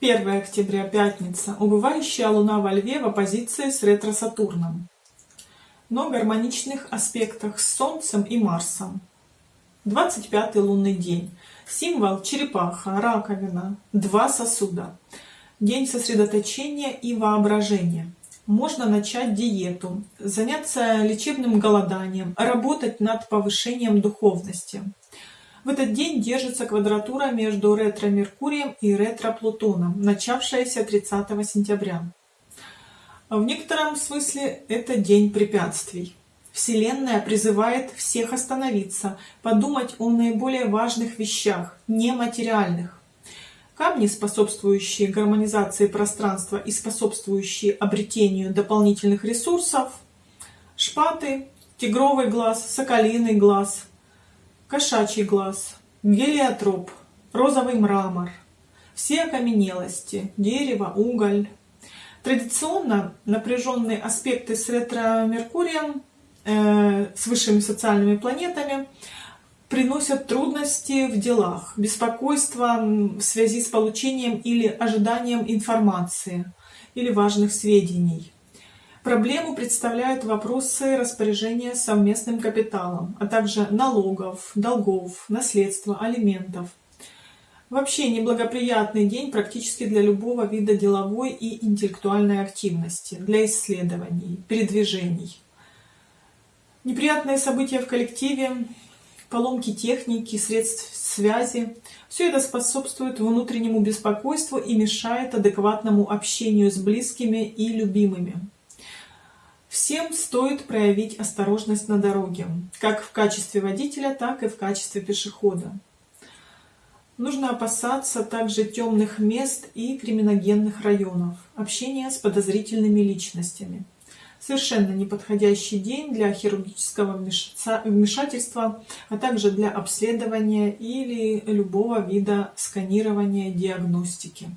1 октября, пятница. Убывающая Луна во Льве в оппозиции с ретро-Сатурном. Но гармоничных аспектах с Солнцем и Марсом. 25 лунный день. Символ черепаха, раковина, два сосуда. День сосредоточения и воображения. Можно начать диету, заняться лечебным голоданием, работать над повышением духовности. В этот день держится квадратура между ретро-Меркурием и ретро-Плутоном, начавшаяся 30 сентября. В некотором смысле это день препятствий. Вселенная призывает всех остановиться, подумать о наиболее важных вещах, нематериальных. Камни, способствующие гармонизации пространства и способствующие обретению дополнительных ресурсов, шпаты, тигровый глаз, соколиный глаз, кошачий глаз, гелиотроп, розовый мрамор, все окаменелости, дерево, уголь. Традиционно напряженные аспекты с ретро-меркурием, э, с высшими социальными планетами, приносят трудности в делах, беспокойство в связи с получением или ожиданием информации или важных сведений. Проблему представляют вопросы распоряжения совместным капиталом, а также налогов, долгов, наследства, алиментов. Вообще неблагоприятный день практически для любого вида деловой и интеллектуальной активности, для исследований, передвижений. Неприятные события в коллективе, поломки техники, средств связи – все это способствует внутреннему беспокойству и мешает адекватному общению с близкими и любимыми. Всем стоит проявить осторожность на дороге, как в качестве водителя, так и в качестве пешехода. Нужно опасаться также темных мест и криминогенных районов, общения с подозрительными личностями. Совершенно неподходящий день для хирургического вмешательства, а также для обследования или любого вида сканирования диагностики.